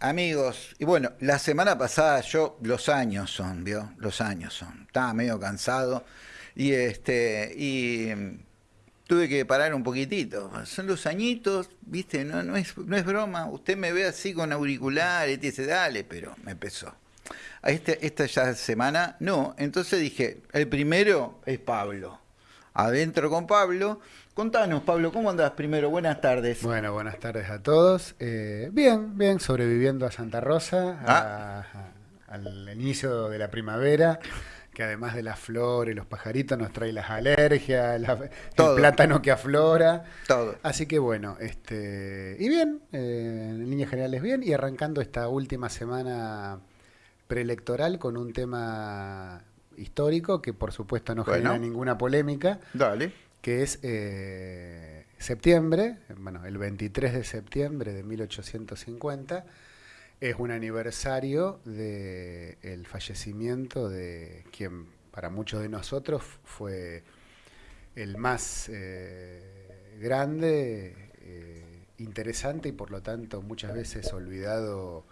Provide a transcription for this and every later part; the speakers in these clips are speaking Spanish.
Amigos. Y bueno, la semana pasada yo, los años son, ¿vio? Los años son. Estaba medio cansado y este y mm, tuve que parar un poquitito. Son los añitos, ¿viste? No, no, es, no es broma. Usted me ve así con auriculares y dice, dale, pero me empezó. Este, esta ya semana, no. Entonces dije, el primero es Pablo. Adentro con Pablo. Contanos, Pablo, ¿cómo andás primero? Buenas tardes. Bueno, buenas tardes a todos. Eh, bien, bien, sobreviviendo a Santa Rosa, a- a- al inicio de la primavera, que además de las flores, los pajaritos, nos trae las alergias, la- el plátano que aflora. Todo. Así que bueno, este y bien, eh, en líneas generales bien, y arrancando esta última semana preelectoral con un tema histórico que por supuesto no Bueno. genera ninguna polémica Dale. Que es eh, septiembre, bueno, el 23 de septiembre de 1850, es un aniversario del fallecimiento de quien para muchos de nosotros fue el más eh, grande, eh, interesante y por lo tanto muchas veces olvidado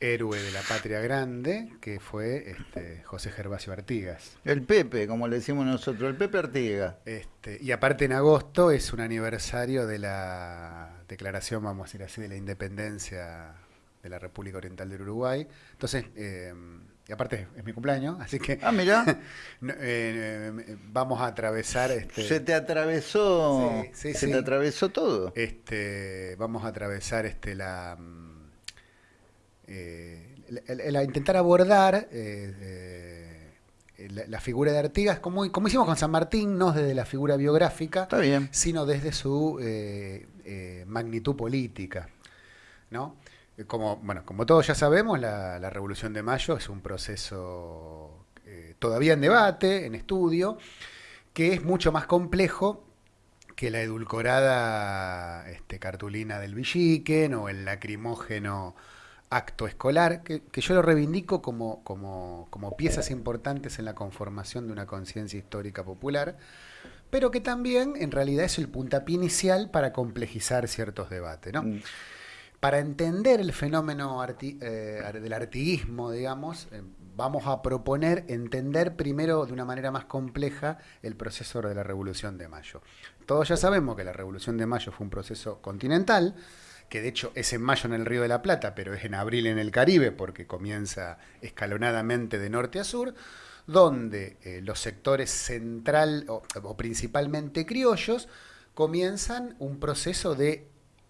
héroe de la patria grande, que fue este, José Gervasio Artigas. El Pepe, como le decimos nosotros, el Pepe Artiga. Este, y aparte en agosto es un aniversario de la declaración, vamos a decir así, de la independencia de la República Oriental del Uruguay. Entonces, eh, y aparte es mi cumpleaños, así que Ah, mirá, eh, eh, vamos a atravesar este, se te atravesó, Sí, sí, se sí. te atravesó todo. este, vamos a atravesar este la, mm, eh, la- intentar abordar eh, eh, la, la figura de Artigas como, como hicimos con San Martín, no desde la figura biográfica, Está bien. sino desde su magnitud política. ¿no? Como, bueno, como todos ya sabemos, la, la Revolución de Mayo es un proceso todavía en debate, en estudio, que es mucho más complejo que la edulcorada este, cartulina del Villiquen o el lacrimógeno acto escolar, que, que yo lo reivindico como, como, como piezas importantes en la conformación de una conciencia histórica popular, pero que también en realidad es el puntapié inicial para complejizar ciertos debates. ¿no? Mm. Para entender el fenómeno arti- eh, del artiguismo, digamos, eh, vamos a proponer entender primero de una manera más compleja el proceso de la Revolución de Mayo. Todos ya sabemos que la Revolución de Mayo fue un proceso continental, que de hecho es en mayo en el Río de la Plata, pero es en abril en el Caribe, porque comienza escalonadamente de norte a sur, donde eh, los sectores central o, principalmente criollos comienzan un proceso de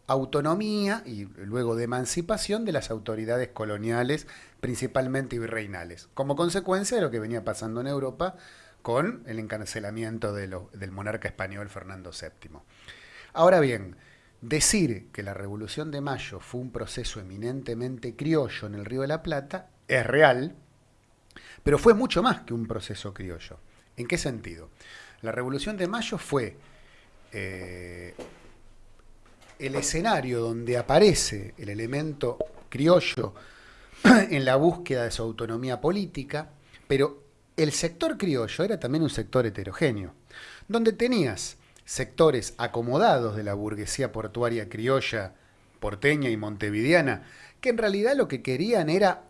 autonomía y luego de emancipación de las autoridades coloniales, principalmente virreinales, como consecuencia de lo que venía pasando en Europa con el encarcelamiento del monarca español Fernando VII. Ahora bien, decir que la Revolución de Mayo fue un proceso eminentemente criollo en el Río de la Plata es real, pero fue mucho más que un proceso criollo. ¿En qué sentido? La Revolución de Mayo fue eh, el escenario donde aparece el elemento criollo en la búsqueda de su autonomía política, pero el sector criollo era también un sector heterogéneo, donde tenías sectores acomodados de la burguesía portuaria criolla, porteña y montevideana, que en realidad lo que querían era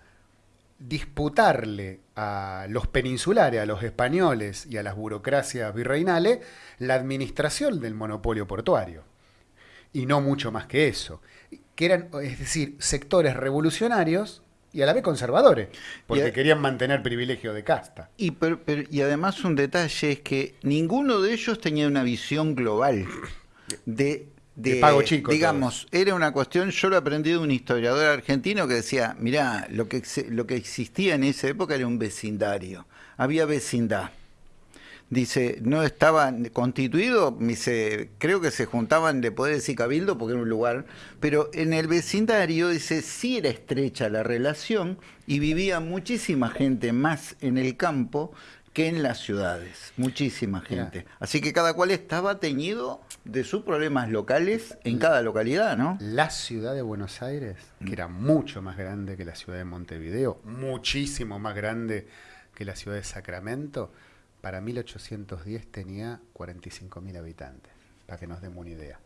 disputarle a los peninsulares, a los españoles y a las burocracias virreinales la administración del monopolio portuario. Y no mucho más que eso. Que eran, es decir, sectores revolucionarios y a la vez conservadores, porque a- querían mantener privilegio de casta. Y, pero- pero- y además un detalle es que ninguno de ellos tenía una visión global de, De pago chico, Digamos, era una cuestión, yo lo aprendí de un historiador argentino que decía, mirá, lo que, lo que existía en esa época era un vecindario, había vecindad. Dice, no estaba constituido, dice, creo que se juntaban de poderes y cabildo porque era un lugar, pero en el vecindario, dice, sí era estrecha la relación y vivía muchísima gente más en el campo que en las ciudades, muchísima gente. Así que cada cual estaba teñido de sus problemas locales en cada localidad, ¿no? La ciudad de Buenos Aires, que era mucho más grande que la ciudad de Montevideo, muchísimo más grande que la ciudad de Sacramento, para 1810 tenía 45.000 habitantes, para que nos demos una idea.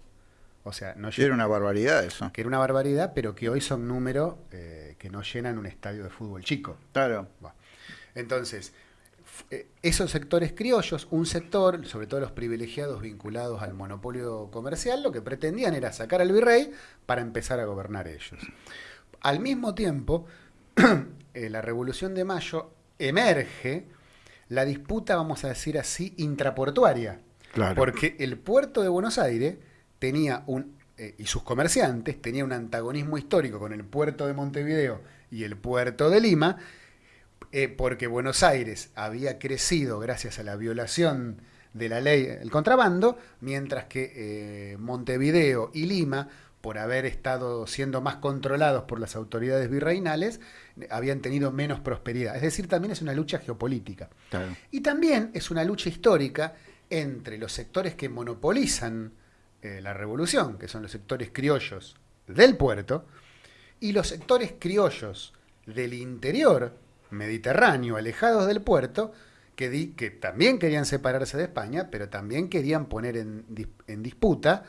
O sea, no era una barbaridad eso. Que era una barbaridad, pero que hoy son números eh, que no llenan un estadio de fútbol chico. Claro. Entonces, eh, esos sectores criollos, un sector, sobre todo los privilegiados vinculados al monopolio comercial, lo que pretendían era sacar al virrey para empezar a gobernar ellos. Al mismo tiempo, eh, la Revolución de Mayo emerge la disputa, vamos a decir así, intraportuaria. Porque el puerto de Buenos Aires tenía un, eh, y sus comerciantes, tenía un antagonismo histórico con el puerto de Montevideo y el puerto de Lima, eh, porque Buenos Aires había crecido gracias a la violación de la ley, el contrabando, mientras que eh, Montevideo y Lima, por haber estado siendo más controlados por las autoridades virreinales, habían tenido menos prosperidad. Es decir, también es una lucha geopolítica. Y también es una lucha histórica entre los sectores que monopolizan eh, la revolución, que son los sectores criollos del puerto, y los sectores criollos del interior mediterráneo, alejados del puerto, que, que también querían separarse de España, pero también querían poner en, en disputa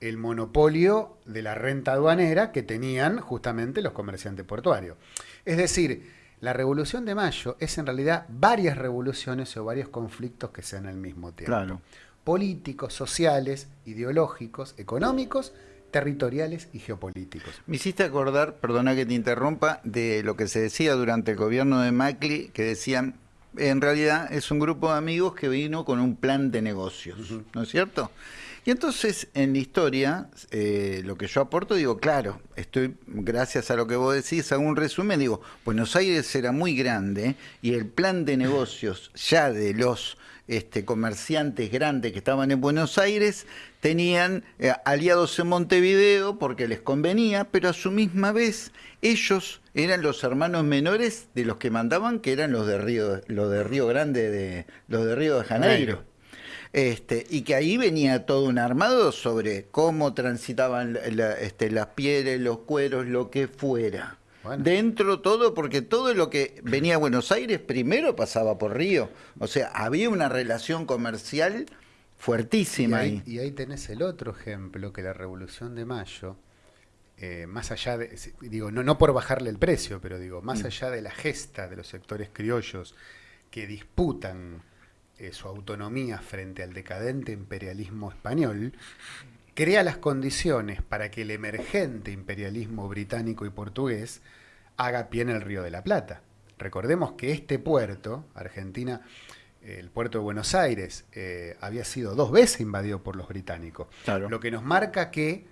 el monopolio de la renta aduanera que tenían justamente los comerciantes portuarios. Es decir, la Revolución de Mayo es en realidad varias revoluciones o varios conflictos que se dan al mismo tiempo. Claro políticos, sociales, ideológicos, económicos, territoriales y geopolíticos. Me hiciste acordar, perdona que te interrumpa, de lo que se decía durante el gobierno de Macri, que decían, en realidad es un grupo de amigos que vino con un plan de negocios, ¿no es cierto? Y entonces en la historia, eh, lo que yo aporto, digo, claro, estoy, gracias a lo que vos decís, hago un resumen, digo, Buenos Aires era muy grande y el plan de negocios ya de los este, comerciantes grandes que estaban en Buenos Aires tenían eh, aliados en Montevideo porque les convenía, pero a su misma vez ellos eran los hermanos menores de los que mandaban, que eran los de Río, los de Río Grande, de, los de Río de Janeiro. Este, y que ahí venía todo un armado sobre cómo transitaban este, las pieles, los cueros, lo que fuera. Dentro todo, porque todo lo que venía a Buenos Aires primero pasaba por Río. O sea, había una relación comercial fuertísima y ahí. Y ahí tenés el otro ejemplo, que la Revolución de Mayo, eh, más allá de, digo, no, no por bajarle el precio, pero digo, más mm. allá de la gesta de los sectores criollos que disputan eh, su autonomía frente al decadente imperialismo español, crea las condiciones para que el emergente imperialismo británico y portugués haga pie en el Río de la Plata. Recordemos que este puerto, Argentina, el puerto de Buenos Aires, eh, había sido dos veces invadido por los británicos. Lo que nos marca que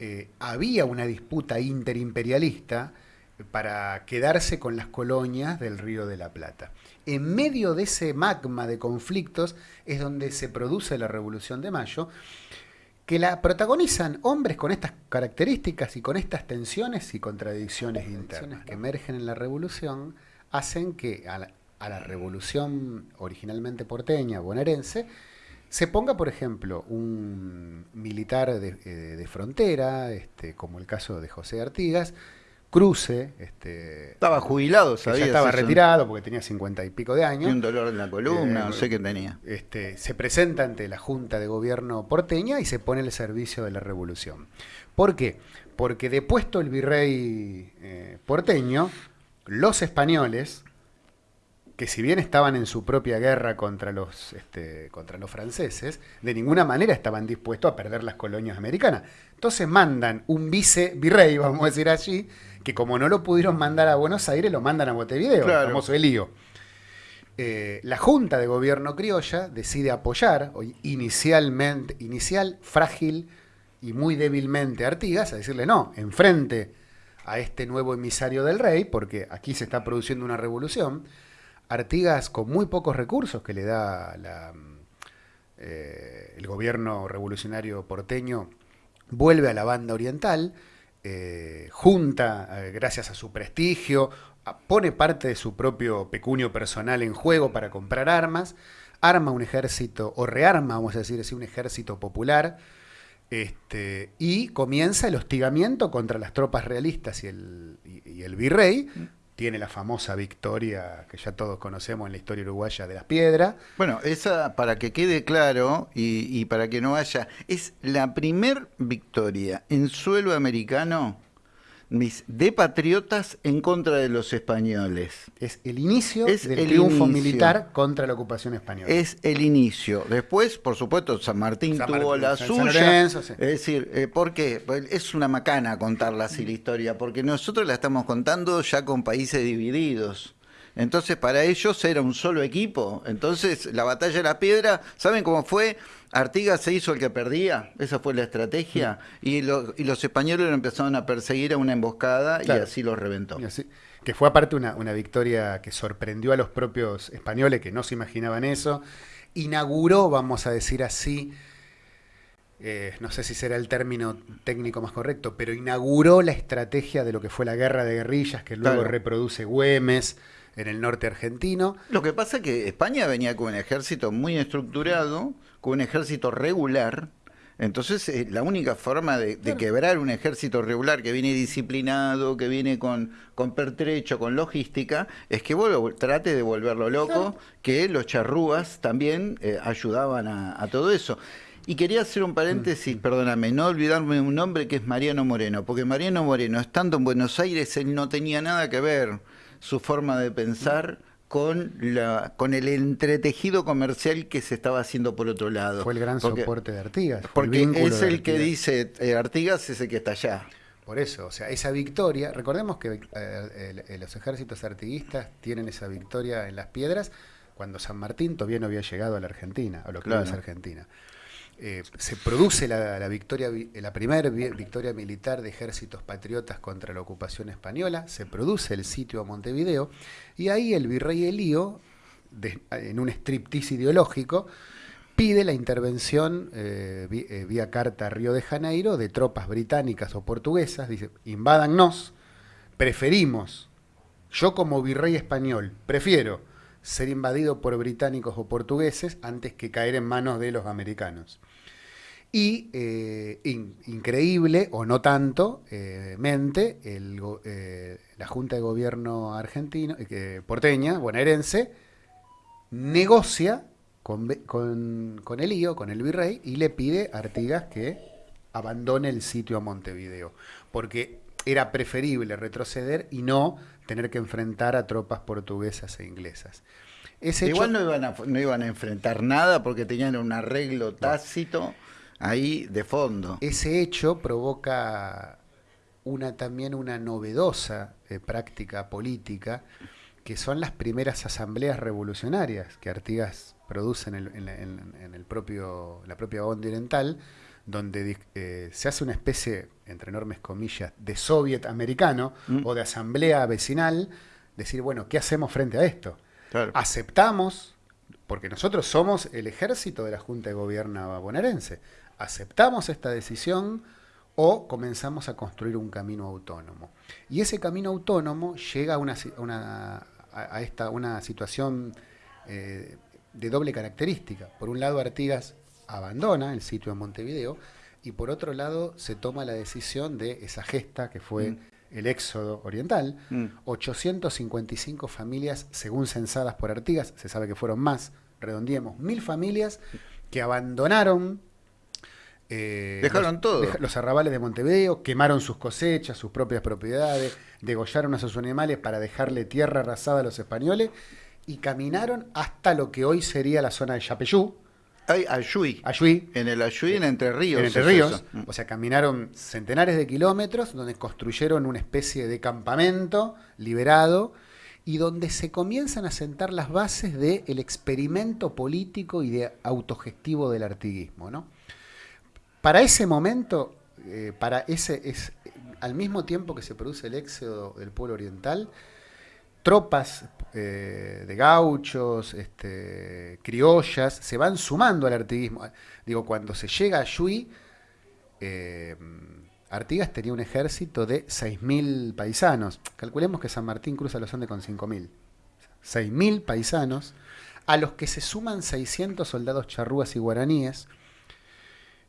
eh, había una disputa interimperialista para quedarse con las colonias del Río de la Plata. En medio de ese magma de conflictos es donde se produce la Revolución de Mayo, que la protagonizan hombres con estas características y con estas tensiones y contradicciones internas que emergen en la revolución, hacen que a la, revolución originalmente porteña, bonaerense, se ponga, por ejemplo, un militar de, eh, frontera, este, como el caso de José Artigas, cruce. Este, estaba jubilado, sabía. Ya estaba retirado porque tenía cincuenta y pico de años. Y un dolor en la columna, eh, no sé qué tenía. Este, se presenta ante la Junta de Gobierno porteña y se pone al servicio de la revolución. ¿Por qué? Porque depuesto el virrey eh, porteño, los españoles, que si bien estaban en su propia guerra contra los, este, contra los franceses, de ninguna manera estaban dispuestos a perder las colonias americanas. Entonces mandan un vice virrey, vamos a decir así, que como no lo pudieron mandar a Buenos Aires, lo mandan a Montevideo, el famoso Elío. Eh, la Junta de Gobierno criolla decide apoyar, inicialmente, inicial, frágil y muy débilmente Artigas, a decirle no, enfrente a este nuevo emisario del rey, porque aquí se está produciendo una revolución. Artigas con muy pocos recursos que le da eh, el gobierno revolucionario porteño, vuelve a la banda oriental, eh, junta, eh, gracias a su prestigio, pone parte de su propio pecunio personal en juego para comprar armas, arma un ejército, o rearma, vamos a decir así, un ejército popular, este, y comienza el hostigamiento contra las tropas realistas y el, y el virrey tiene la famosa victoria que ya todos conocemos en la historia uruguaya de las piedras. Bueno, esa, para que quede claro y, y para que no haya, es la primer victoria en suelo americano mis de patriotas en contra de los españoles. Es el inicio Es del el triunfo inicio. militar contra la ocupación española. Es el inicio. Después, por supuesto, San Martín San tuvo la San suya. Lorenzo, sí. Es decir, eh, ¿por qué? Pues Es una macana contarla así la historia, porque nosotros la estamos contando ya con países divididos. Entonces, para ellos era un solo equipo. Entonces, la batalla de la piedra, ¿saben cómo fue? Artigas se hizo el que perdía, esa fue la estrategia, y, lo- y los españoles lo empezaron a perseguir a una emboscada Claro. y así los reventó. Así- que fue aparte una, una victoria que sorprendió a los propios españoles que no se imaginaban eso. Inauguró, vamos a decir así, eh, no sé si será el término técnico más correcto, pero inauguró la estrategia de lo que fue la guerra de guerrillas que luego Claro. reproduce Güemes en el norte argentino. Lo que pasa es que España venía con un ejército muy estructurado, con un ejército regular. Entonces, eh, la única forma de, de quebrar un ejército regular que viene disciplinado, que viene con, con pertrecho, con logística, es que vos lo- trate de volverlo loco, que los charrúas también eh, ayudaban a, a todo eso. Y quería hacer un paréntesis, perdóname, no olvidarme un nombre que es Mariano Moreno, porque Mariano Moreno, estando en Buenos Aires, él no tenía nada que ver su forma de pensar con, la, con el entretejido comercial que se estaba haciendo por otro lado. Fue el gran Porque- soporte de Artigas. el Porque es el que dice, eh, Artigas es el que está allá. Por eso, o sea, esa victoria, recordemos que eh, los ejércitos artiguistas tienen esa victoria en las piedras cuando San Martín todavía no había llegado a la Argentina, a lo que Claro. es Argentina. Eh, se produce la, victoria, vi- la primera vi- victoria militar de ejércitos patriotas contra la ocupación española, se produce el sitio a Montevideo, y ahí el virrey Elío, en un striptease ideológico, pide la intervención eh, eh, vía carta a Río de Janeiro de tropas británicas o portuguesas, dice, invádannos, preferimos, yo como virrey español, prefiero ser invadido por británicos o portugueses antes que caer en manos de los americanos. Y eh, in- increíble, o no tanto, eh, mente, el eh, la Junta de Gobierno argentino, eh, porteña, bonaerense, negocia con, con, con el lío, con el virrey, y le pide a Artigas que abandone el sitio a Montevideo, porque era preferible retroceder y no tener que enfrentar a tropas portuguesas e inglesas. Ese hecho- Igual no iban, a, no iban a enfrentar nada porque tenían un arreglo tácito ahí de fondo. Ese hecho provoca una también una novedosa eh, práctica política que son las primeras asambleas revolucionarias que Artigas produce en, el, en la- en- en el propio, la propia onda oriental, donde eh, se hace una especie, entre enormes comillas, de soviet americano Mm. o de asamblea vecinal, decir, bueno, ¿qué hacemos frente a esto? Claro. aceptamos, porque nosotros somos el ejército de la Junta de Gobierno bonaerense, aceptamos esta decisión o comenzamos a construir un camino autónomo. Y ese camino autónomo llega a una, a una- a- a esta, una situación eh, de doble característica. Por un lado, Artigas abandona el sitio en Montevideo y por otro lado se toma la decisión de esa gesta que fue Mm. el éxodo oriental, Mm. 855 familias, según censadas por Artigas, se sabe que fueron más, redondeemos, mil familias que abandonaron. Eh, Dejaron los, todo. los arrabales de Montevideo, quemaron sus cosechas, sus propias propiedades, degollaron a sus animales para dejarle tierra arrasada a los españoles y caminaron hasta lo que hoy sería la zona de Yapeyú, Ayuy. Ayuí, En el Ayuy, en Entre Ríos. en Entre Ríos. Mm. o sea, caminaron centenares de kilómetros donde construyeron una especie de campamento liberado y donde se comienzan a sentar las bases del experimento político y de autogestivo del artiguismo. ¿no? Para ese momento, eh, para ese, es, al mismo tiempo que se produce el éxodo del pueblo oriental, tropas eh, de gauchos, este, criollas, se van sumando al artiguismo. Digo, cuando se llega a Yui, eh, Artigas tenía un ejército de 6.000 paisanos. Calculemos que San Martín cruza los Andes con 5.000. 6.000 paisanos, a los que se suman 600 soldados charrúas y guaraníes,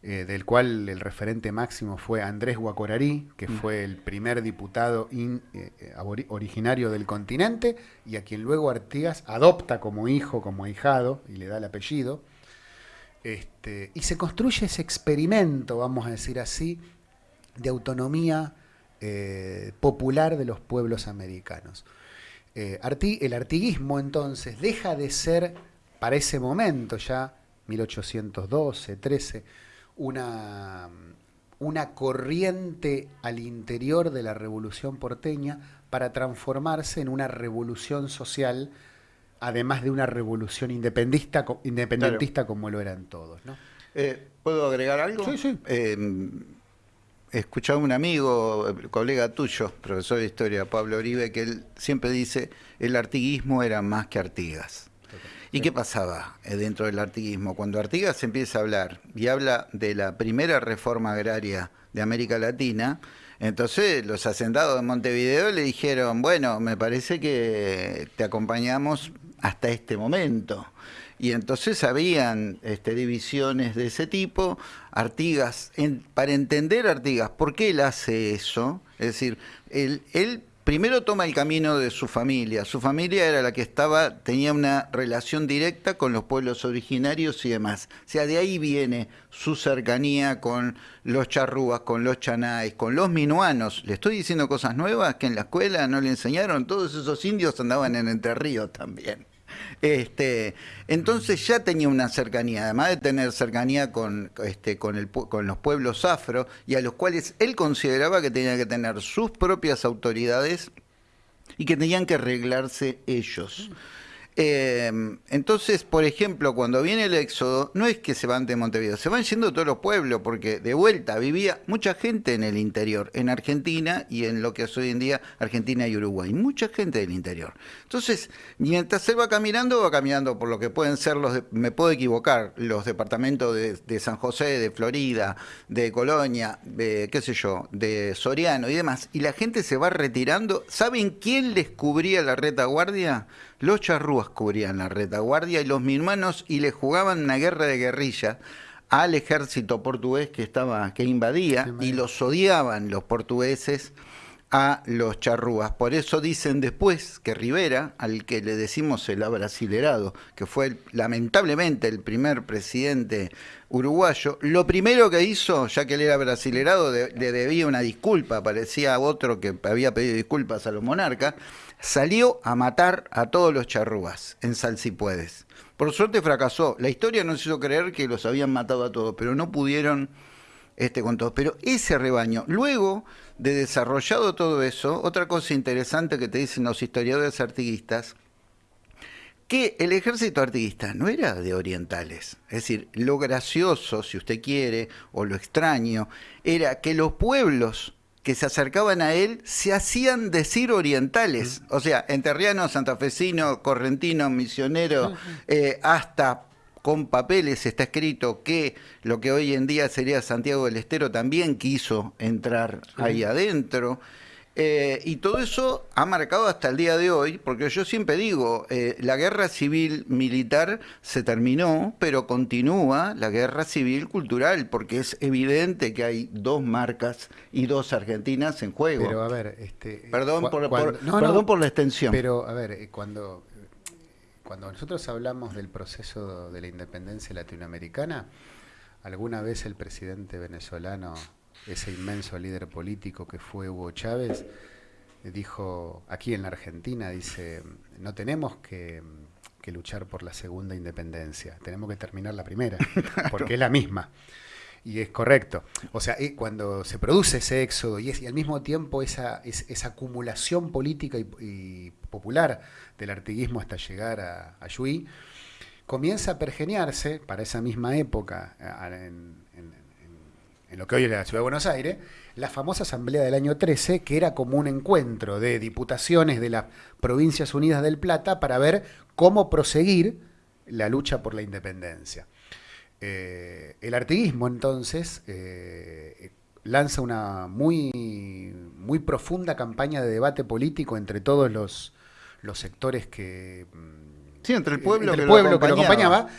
eh, del cual el referente máximo fue Andrés Guacorarí, que mm. fue el primer diputado eh, eh, originario del continente y a quien luego Artigas adopta como hijo, como ahijado y le da el apellido. Este, y se construye ese experimento, vamos a decir así, de autonomía popular de los pueblos americanos. el artiguismo entonces deja de ser, para ese momento ya, 1812, 13, una, una corriente al interior de la revolución porteña para transformarse en una revolución social, además de una revolución independentista, como lo eran todos. Eh, ¿Puedo agregar algo? Sí, sí. Eh, escuchaba un amigo, colega tuyo, profesor de historia, Pablo Oribe, que él siempre dice, el artiguismo era más que Artigas. ¿Y qué pasaba eh, dentro del artiguismo? Cuando Artigas empieza a hablar y habla de la primera reforma agraria de América Latina, entonces los hacendados de Montevideo le dijeron, bueno, me parece que te acompañamos hasta este momento. Y entonces habían este, divisiones de ese tipo. Artigas, para entender Artigas, ¿por qué él hace eso? Es decir, él, él primero toma el camino de su familia. Su familia era la que estaba, tenía una relación directa con los pueblos originarios y demás. O sea, de ahí viene su cercanía con los charrúas, con los chanáis, con los minuanos. Le estoy diciendo cosas nuevas que en la escuela no le enseñaron. Todos esos indios andaban en Entre también. Este, entonces ya tenía una cercanía, además de tener cercanía con, este, con, el, con los pueblos afro, y a los cuales él consideraba que tenía que tener sus propias autoridades y que tenían que arreglarse ellos. Em, entonces, por ejemplo, cuando viene el éxodo, no es que se van de Montevideo, se van yendo todos los pueblos, porque de vuelta vivía mucha gente en el interior, en Argentina y en lo que es hoy en día Argentina y Uruguay, mucha gente del interior. Entonces, mientras él va caminando, va caminando por lo que pueden ser los, me puedo equivocar, los departamentos de, San José, de Florida, de Colonia, de, qué sé yo, de Soriano y demás, y la gente se va retirando. ¿Saben quién les cubría la retaguardia? Los charrúas cubrían la retaguardia y los minuanos y le jugaban una guerra de guerrilla al ejército portugués que estaba que invadía y los odiaban los portugueses a los charrúas. Por eso dicen después que Rivera, al que le decimos el abrasilerado, que fue lamentablemente el primer presidente uruguayo, lo primero que hizo, ya que él era brasilerado, le debía una disculpa, parecía otro que había pedido disculpas a los monarcas, salió a matar a todos los charrúas en Salsipuedes. Por suerte fracasó. La historia nos hizo creer que los habían matado a todos, pero no pudieron este, con todos. Pero ese rebaño, luego de desarrollado todo eso, otra cosa interesante que te dicen los historiadores artiguistas, que el ejército artiguista no era de orientales. Es decir, lo gracioso, si usted quiere, o lo extraño, era que los pueblos que se acercaban a él se hacían decir orientales, o sea, enterriano, santafesino, correntino, misionero, eh, hasta con papeles está escrito que lo que hoy en día sería Santiago del Estero también quiso entrar ahí adentro. Eh, y todo eso ha marcado hasta el día de hoy, porque yo siempre digo, eh, la guerra civil militar se terminó, pero continúa la guerra civil cultural, porque es evidente que hay dos marcas y dos Argentinas en juego. Pero a ver, este, perdón, por, perdón por la extensión. Pero a ver, eh, cuando, cuando nosotros hablamos del proceso de la independencia latinoamericana, alguna vez el presidente venezolano ese inmenso líder político que fue Hugo Chávez, dijo aquí en la Argentina, dice, no tenemos que, luchar por la segunda independencia, tenemos que terminar la primera, porque es la misma. Y es correcto. O sea, cuando se produce ese éxodo y, es, y al mismo tiempo esa, esa acumulación política y, popular del artiguismo hasta llegar a, a comienza a pergeniarse para esa misma época en, en lo que hoy es la Ciudad de Buenos Aires, la famosa Asamblea del año 13, que era como un encuentro de diputaciones de las Provincias Unidas del Plata para ver cómo proseguir la lucha por la independencia. Eh, el artiguismo entonces eh, lanza una muy, muy profunda campaña de debate político entre todos los, sectores que... Sí, entre el pueblo, que, lo acompañaba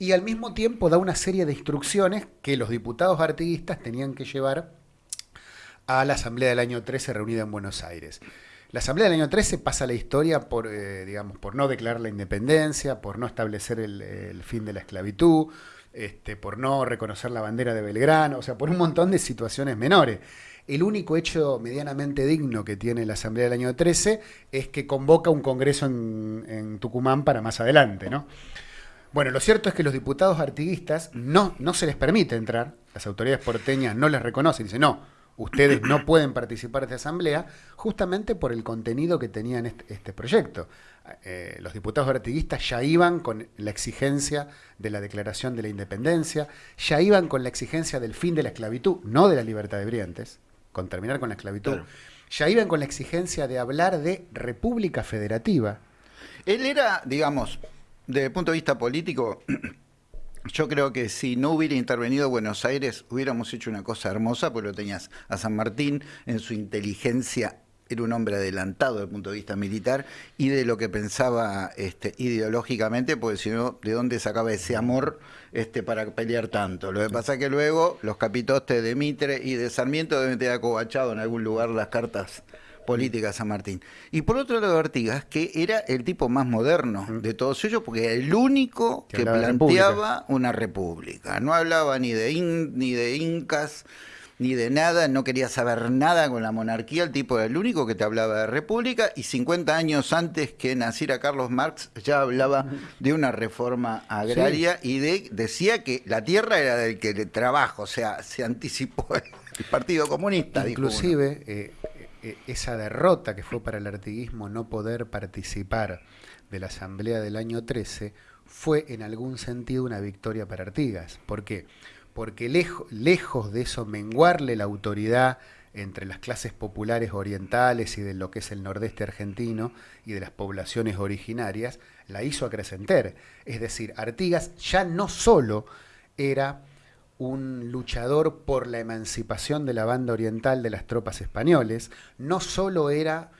y al mismo tiempo da una serie de instrucciones que los diputados artiguistas tenían que llevar a la Asamblea del año 13 reunida en Buenos Aires. La Asamblea del año 13 pasa la historia por, eh, digamos, por no declarar la independencia, por no establecer el, fin de la esclavitud, este, por no reconocer la bandera de Belgrano, o sea, por un montón de situaciones menores. El único hecho medianamente digno que tiene la Asamblea del año 13 es que convoca un congreso en, en Tucumán para más adelante, ¿no? Bueno, lo cierto es que los diputados artiguistas no, no se les permite entrar, las autoridades porteñas no les reconocen, dicen, no, ustedes no pueden participar de esta asamblea, justamente por el contenido que tenían este, este proyecto. Eh, los diputados artiguistas ya iban con la exigencia de la declaración de la independencia, ya iban con la exigencia del fin de la esclavitud, no de la libertad de briantes, con terminar con la esclavitud, ya iban con la exigencia de hablar de república federativa. Él era, digamos, desde el punto de vista político, yo creo que si no hubiera intervenido Buenos Aires, hubiéramos hecho una cosa hermosa, porque lo tenías a San Martín en su inteligencia era un hombre adelantado desde el punto de vista militar y de lo que pensaba este, ideológicamente, porque si no, ¿de dónde sacaba ese amor este, para pelear tanto? Lo que pasa es que luego los capitostes de Mitre y de Sarmiento deben tener acobachado en algún lugar las cartas política San Martín. Y por otro lado, Artigas, que era el tipo más moderno de todos ellos, porque era el único que, planteaba una república. No hablaba ni de, ni de incas, ni de nada, no quería saber nada con la monarquía, el tipo era el único que te hablaba de república y 50 años antes que naciera Carlos Marx ya hablaba de una reforma agraria y de, decía que la tierra era del que le trabajo, o sea, se anticipó el Partido Comunista. Inclusive, eh, esa derrota que fue para el artiguismo no poder participar de la asamblea del año 13 fue en algún sentido una victoria para Artigas. ¿Por qué? Porque lejos de eso menguarle la autoridad entre las clases populares orientales y de lo que es el nordeste argentino y de las poblaciones originarias, la hizo acrecentar. Es decir, Artigas ya no solo era un luchador por la emancipación de la banda oriental de las tropas españoles, no solo era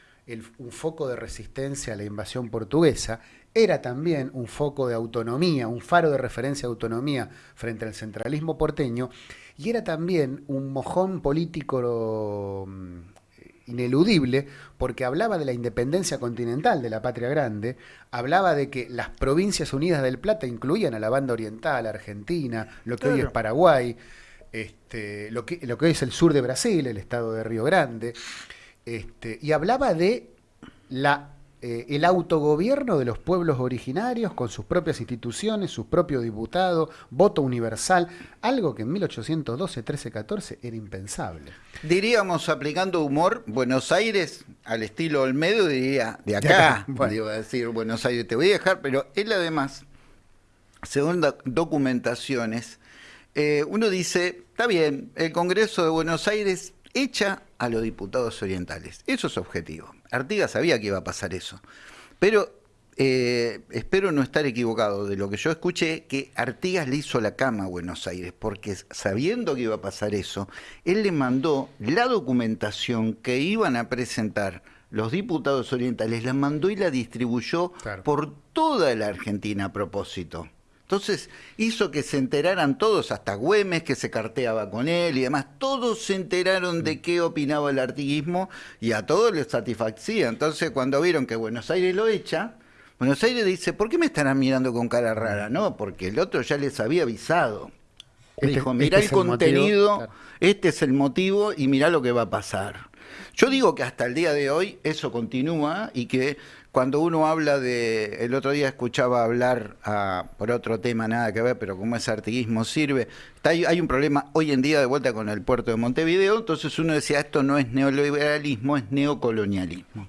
un foco de resistencia a la invasión portuguesa, era también un foco de autonomía, un faro de referencia de autonomía frente al centralismo porteño, y era también un mojón político mm, ineludible porque hablaba de la independencia continental de la patria grande, hablaba de que las provincias unidas del Plata incluían a la banda oriental, Argentina, lo que hoy es Paraguay, este, lo, que, lo que hoy es el sur de Brasil, el estado de Río Grande, este, y hablaba de la eh, el autogobierno de los pueblos originarios con sus propias instituciones, sus propios diputados, voto universal, algo que en 1812, 13, 14 era impensable. Diríamos, aplicando humor, Buenos Aires, al estilo Olmedo, diría, de acá, bueno. a decir, Buenos Aires, te voy a dejar, pero él además, según documentaciones, eh, uno dice, está bien, el Congreso de Buenos Aires echa a los diputados orientales. Eso es objetivo. Artigas sabía que iba a pasar eso. Pero eh, espero no estar equivocado de lo que yo escuché, que Artigas le hizo la cama a Buenos Aires, porque sabiendo que iba a pasar eso, él le mandó la documentación que iban a presentar los diputados orientales, la mandó y la distribuyó por toda la Argentina a propósito. Entonces hizo que se enteraran todos, hasta Güemes que se carteaba con él y demás, todos se enteraron de qué opinaba el artiguismo y a todos les satisfacía. Entonces cuando vieron que Buenos Aires lo echa, Buenos Aires dice, ¿por qué me estarán mirando con cara rara? No, porque el otro ya les había avisado. Este, dijo, mirá este el contenido, este es el motivo y mirá lo que va a pasar. Yo digo que hasta el día de hoy eso continúa y que cuando uno habla de, el otro día escuchaba hablar ah, por otro tema, nada que ver, pero como ese artiguismo sirve, hay, hay, un problema hoy en día de vuelta con el puerto de Montevideo, entonces uno decía, esto no es neoliberalismo, es neocolonialismo.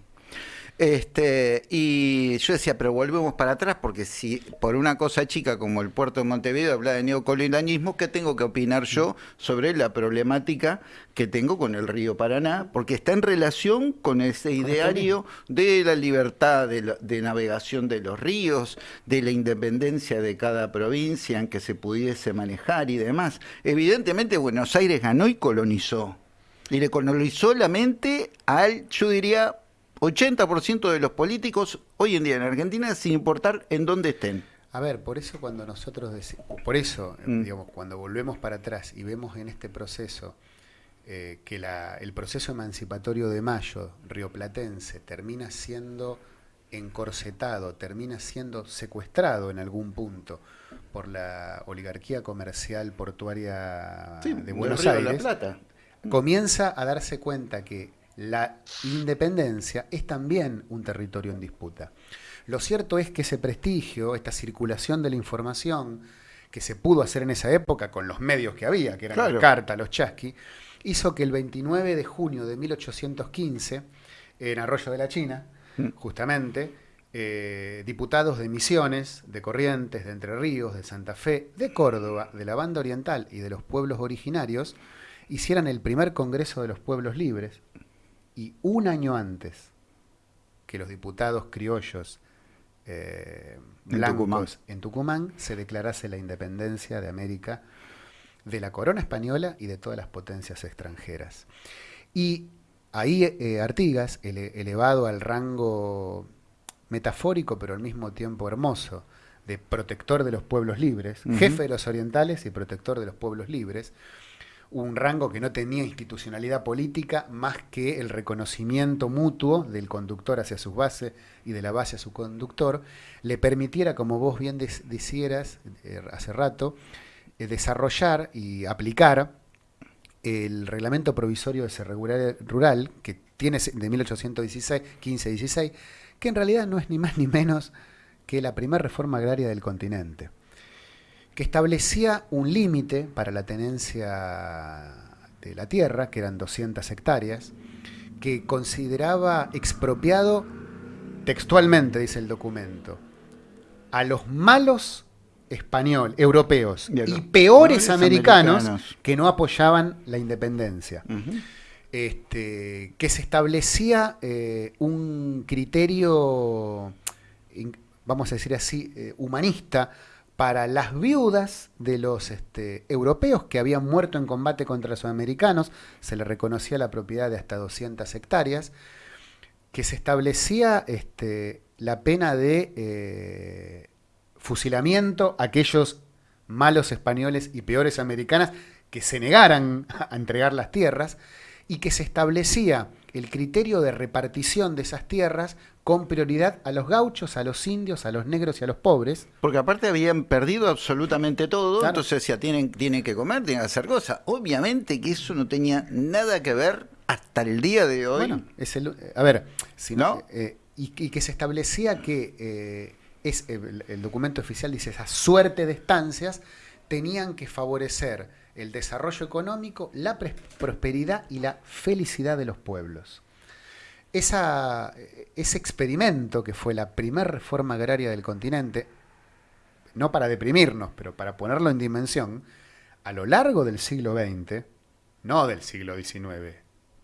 Este, y yo decía, pero volvemos para atrás, porque si por una cosa chica como el puerto de Montevideo habla de neocolonialismo, ¿qué tengo que opinar yo sobre la problemática que tengo con el río Paraná? Porque está en relación con ese ideario de la libertad de, de navegación de los ríos, de la independencia de cada provincia en que se pudiese manejar y demás. Evidentemente Buenos Aires ganó y colonizó. Y le colonizó la mente al, yo diría, 80% de los políticos hoy en día en Argentina, sin importar en dónde estén. A ver, por eso cuando nosotros decimos, por eso, Mm. digamos, cuando volvemos para atrás y vemos en este proceso eh, que la- el proceso emancipatorio de Mayo, rioplatense, termina siendo encorsetado, termina siendo secuestrado en algún punto por la oligarquía comercial portuaria Sí, de Buenos Río de la Aires, Plata. comienza a darse cuenta que la independencia es también un territorio en disputa. Lo cierto es que ese prestigio, esta circulación de la información que se pudo hacer en esa época con los medios que había, que eran Claro. las cartas, los chasqui, hizo que el 29 de junio de 1815, en Arroyo de la China, Mm. justamente, eh, diputados de Misiones, de Corrientes, de Entre Ríos, de Santa Fe, de Córdoba, de la Banda Oriental y de los pueblos originarios, hicieran el primer Congreso de los Pueblos Libres y un año antes que los diputados criollos eh, En blancos Tucumán. en Tucumán se declarase la independencia de América de la corona española y de todas las potencias extranjeras. Y ahí eh, Artigas, ele- elevado al rango metafórico pero al mismo tiempo hermoso de protector de los pueblos libres, jefe de los orientales y protector de los pueblos libres, un rango que no tenía institucionalidad política más que el reconocimiento mutuo del conductor hacia sus bases y de la base a su conductor, le permitiera, como vos bien decieras eh, hace rato, eh, desarrollar y aplicar el reglamento provisorio de regular- rural que tiene de 1816, 15-16, que en realidad no es ni más ni menos que la primera reforma agraria del continente que establecía un límite para la tenencia de la tierra, que eran 200 hectáreas, que consideraba expropiado textualmente, dice el documento, a los malos español, europeos Y peores americanos, americanos. que no apoyaban la independencia este, que se establecía eh, un criterio, vamos a decir así, eh, humanista para las viudas de los este, europeos que habían muerto en combate contra los americanos, se le reconocía la propiedad de hasta 200 hectáreas, que se establecía este, la pena de eh, fusilamiento a aquellos malos españoles y peores americanas que se negaran a entregar las tierras y que se establecía el criterio de repartición de esas tierras con prioridad a los gauchos, a los indios, a los negros y a los pobres. Porque aparte habían perdido absolutamente todo, Claro. entonces decía, tienen, tienen que comer, tienen que hacer cosas. Obviamente que eso no tenía nada que ver hasta el día de hoy. Bueno, es el- a ver, si eh, y, y que se establecía que eh, es el, el documento oficial dice esa suerte de estancias tenían que favorecer el desarrollo económico, la prosperidad y la felicidad de los pueblos. Esa, ese experimento que fue la primera reforma agraria del continente, no para deprimirnos, pero para ponerlo en dimensión, a lo largo del siglo XX, no del siglo XIX,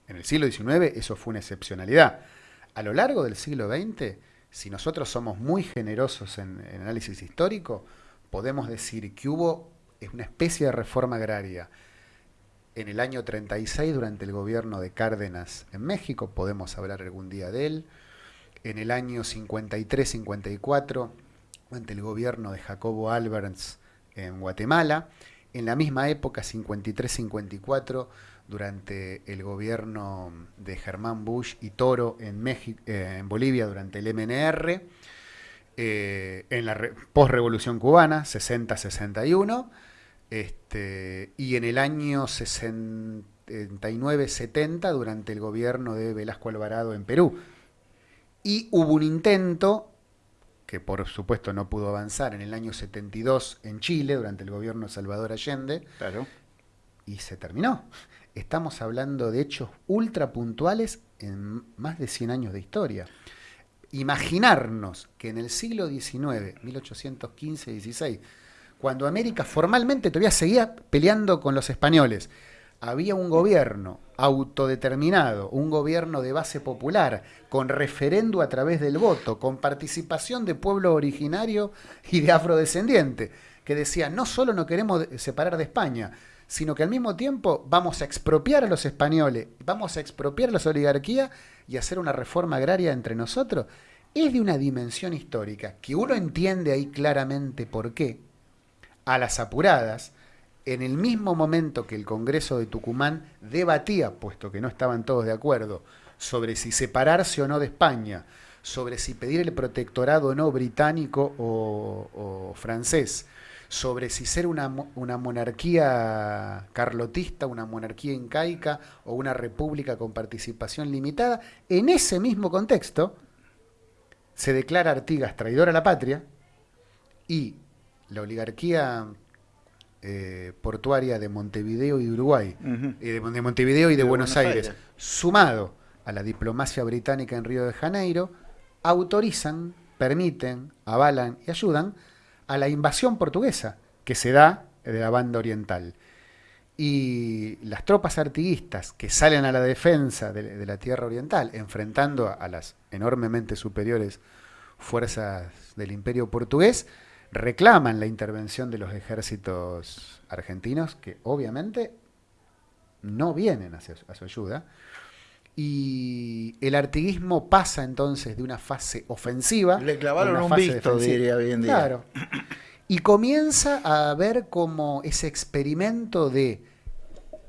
en el siglo XIX eso fue una excepcionalidad. A lo largo del siglo XX, si nosotros somos muy generosos en, en análisis histórico, podemos decir que hubo una especie de reforma agraria. En el año 36 durante el gobierno de Cárdenas en México, podemos hablar algún día de él, en el año 53-54 durante el gobierno de Jacobo Alberts en Guatemala, en la misma época 53-54 durante el gobierno de Germán Bush y Toro en, México, eh, en Bolivia durante el MNR, eh, en la re- postrevolución cubana 60-61 este, y en el año 69-70 durante el gobierno de Velasco Alvarado en Perú. Y hubo un intento, que por supuesto no pudo avanzar, en el año 72 en Chile, durante el gobierno de Salvador Allende, Claro. y se terminó. Estamos hablando de hechos ultra puntuales en más de 100 años de historia. Imaginarnos que en el siglo XIX, 1815-16, cuando América formalmente todavía seguía peleando con los españoles, había un gobierno autodeterminado, un gobierno de base popular, con referendo a través del voto, con participación de pueblo originario y de afrodescendiente, que decía, no solo no queremos separar de España, sino que al mismo tiempo vamos a expropiar a los españoles, vamos a expropiar a las oligarquías y hacer una reforma agraria entre nosotros. es de una dimensión histórica que uno entiende ahí claramente por qué, a las apuradas, en el mismo momento que el Congreso de Tucumán debatía, puesto que no estaban todos de acuerdo, sobre si separarse o no de España, sobre si pedir el protectorado o no británico o, francés, sobre si ser una, una, monarquía carlotista, una monarquía incaica o una república con participación limitada, en ese mismo contexto se declara Artigas traidor a la patria y la oligarquía eh, portuaria de Montevideo y de Uruguay, eh, de, Montevideo y de, Buenos, Aires, sumado a la diplomacia británica en Río de Janeiro, autorizan, permiten, avalan y ayudan a la invasión portuguesa que se da de la banda oriental. Y las tropas artiguistas que salen a la defensa de, la tierra oriental, enfrentando a las enormemente superiores fuerzas del imperio portugués, reclaman la intervención de los ejércitos argentinos, que obviamente no vienen a su ayuda. Y el artiguismo pasa entonces de una fase ofensiva. Le clavaron un visto, diría bien Claro. Y comienza a ver como ese experimento de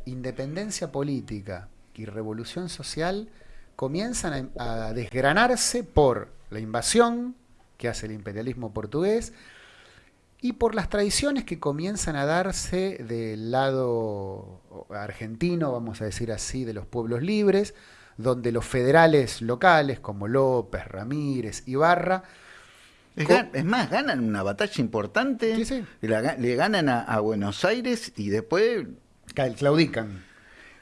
independencia política y revolución social comienzan a desgranarse por la invasión que hace el imperialismo portugués, y por las tradiciones que comienzan a darse del lado argentino, vamos a decir así, de los pueblos libres, donde los federales locales como López, Ramírez, Ibarra, es, más, ganan una batalla importante, le ganan a, Buenos Aires y después... Claudican.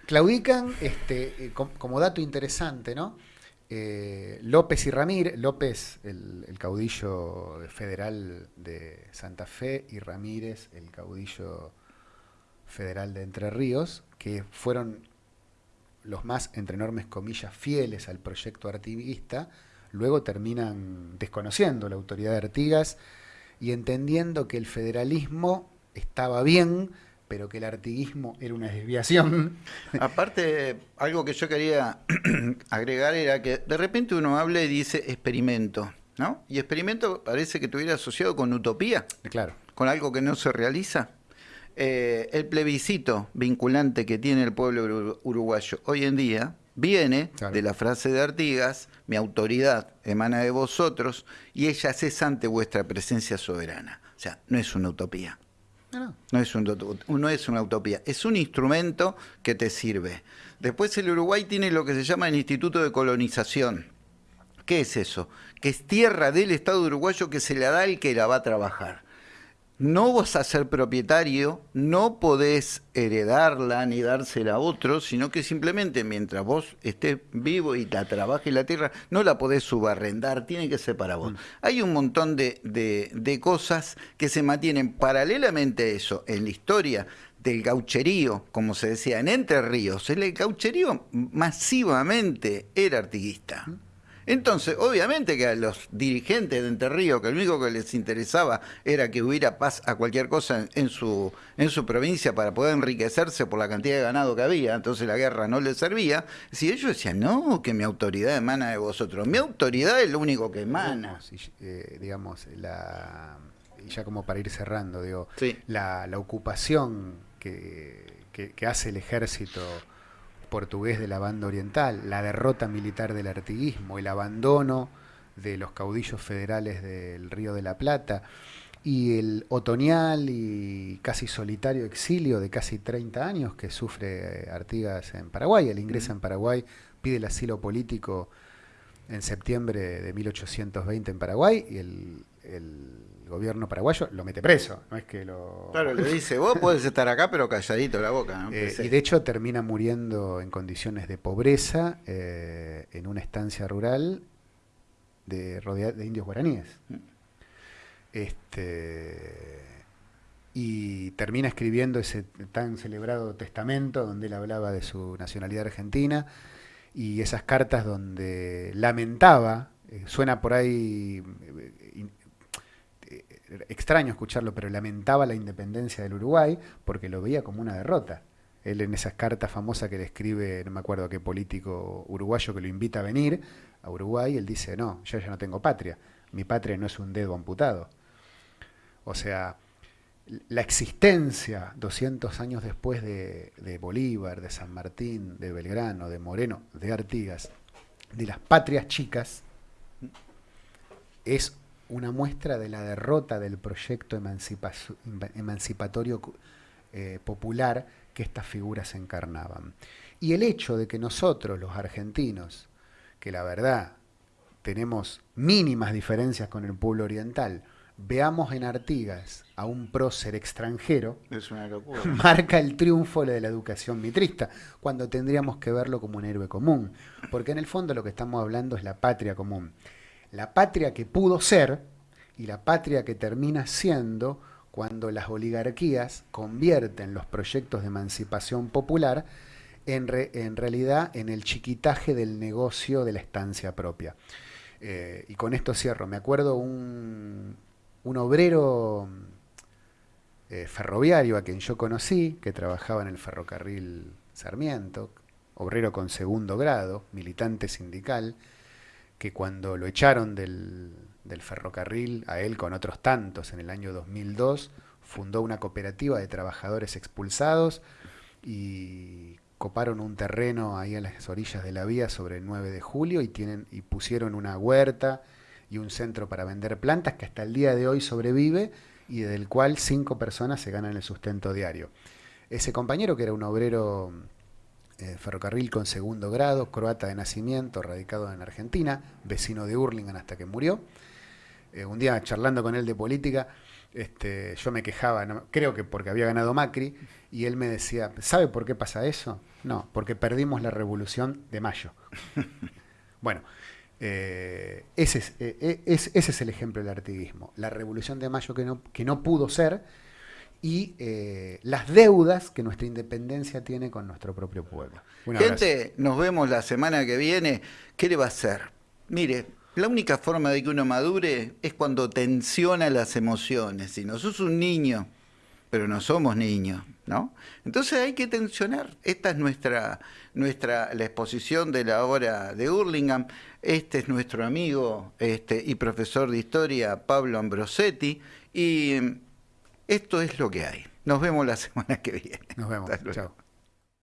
Claudican, este, eh, como dato interesante, ¿no? Eh, López y Ramírez, López el, caudillo federal de Santa Fe y Ramírez el caudillo federal de Entre Ríos, que fueron los más, entre enormes comillas, fieles al proyecto artiguista, luego terminan desconociendo la autoridad de Artigas y entendiendo que el federalismo estaba bien, pero que el artiguismo era una desviación. Aparte, algo que yo quería agregar era que de repente uno habla y dice experimento, ¿no? Y experimento parece que estuviera asociado con utopía. Claro. Con algo que no se realiza. Eh, el plebiscito vinculante que tiene el pueblo uruguayo hoy en día viene de la frase de Artigas, mi autoridad emana de vosotros y ella cesante vuestra presencia soberana. O sea, no es una utopía. No. es, un, es una utopía, es un instrumento que te sirve. Después el Uruguay tiene lo que se llama el Instituto de Colonización. ¿Qué es eso? Que es tierra del Estado uruguayo que se le da al que la va a trabajar no vas a ser propietario, no podés heredarla ni dársela a otro, sino que simplemente mientras vos estés vivo y la trabajes la tierra, no la podés subarrendar, tiene que ser para vos. Mm. Hay un montón de, de, cosas que se mantienen paralelamente a eso en la historia del gaucherío, como se decía en Entre Ríos. El gaucherío masivamente era artiguista. Mm. Entonces, obviamente que a los dirigentes de Enterrío, que lo único que les interesaba era que hubiera paz a cualquier cosa en, su, en su provincia para poder enriquecerse por la cantidad de ganado que había, entonces la guerra no les servía, si ellos decían, no, que mi autoridad emana de vosotros, mi autoridad es lo único que emana. Eh, digamos, la, ya como para ir cerrando, digo, la, ocupación que, que hace el ejército portugués de la banda oriental, la derrota militar del artiguismo, el abandono de los caudillos federales del Río de la Plata y el otoñal y casi solitario exilio de casi 30 años que sufre eh, Artigas en Paraguay. Él ingresa en Paraguay, pide el asilo político en septiembre de 1820 en Paraguay y el el gobierno paraguayo lo mete preso, no es que lo... Claro, le dice, vos podés estar acá pero calladito la boca. Eh, y de hecho termina muriendo en condiciones de pobreza eh, en una estancia rural de, de indios guaraníes. Mm. Este, y termina escribiendo ese tan celebrado testamento donde él hablaba de su nacionalidad argentina y esas cartas donde lamentaba, eh, suena por ahí extraño escucharlo, pero lamentaba la independencia del Uruguay porque lo veía como una derrota. él en esas cartas famosas que le escribe, no me acuerdo a qué político uruguayo que lo invita a venir a Uruguay, él dice, no, yo ya no tengo patria, mi patria no es un dedo amputado. O sea, la existencia 200 años después de, de, Bolívar, de San Martín, de Belgrano, de Moreno, de Artigas, de las patrias chicas, es una muestra de la derrota del proyecto emancipatorio eh, popular que estas figuras encarnaban. Y el hecho de que nosotros, los argentinos, que la verdad tenemos mínimas diferencias con el pueblo oriental, veamos en Artigas a un prócer extranjero, marca el triunfo de la educación mitrista, cuando tendríamos que verlo como un héroe común. Porque en el fondo lo que estamos hablando es la patria común. La patria que pudo ser y la patria que termina siendo cuando las oligarquías convierten los proyectos de emancipación popular en, en realidad en el chiquitaje del negocio de la estancia propia. Eh, y con esto cierro. Me acuerdo un, un obrero eh, ferroviario a quien yo conocí, que trabajaba en el ferrocarril Sarmiento, obrero con segundo grado, militante sindical, que cuando lo echaron del, del ferrocarril, a él con otros tantos en el año 2002, fundó una cooperativa de trabajadores expulsados y coparon un terreno ahí a las orillas de la vía sobre el 9 de julio y, tienen, y pusieron una huerta y un centro para vender plantas que hasta el día de hoy sobrevive y del cual cinco personas se ganan el sustento diario. Ese compañero, que era un obrero eh, ferrocarril con segundo grado, croata de nacimiento, radicado en Argentina, vecino de Hurlingham hasta que murió, eh, un día charlando con él de política, este, yo me quejaba, creo que porque había ganado Macri, y él me decía, ¿sabe por qué pasa eso? No, porque perdimos la revolución de mayo. bueno, eh, ese, es, es, ese, es, el ejemplo del artiguismo. La revolución de mayo que no, que no pudo ser y las deudas que nuestra independencia tiene con nuestro propio pueblo. Gente, nos vemos la semana que viene. ¿Qué le va a hacer? Mire, la única forma de que uno madure es cuando tensiona las emociones. Si no sos un niño, pero no somos niños, ¿no? Entonces hay que tensionar. Esta es nuestra, nuestra la exposición de la obra de Hurlingham. Este es nuestro amigo este, y profesor de historia, Pablo Ambrosetti, y esto es lo que hay. Nos vemos la semana que viene. Nos vemos. Chao.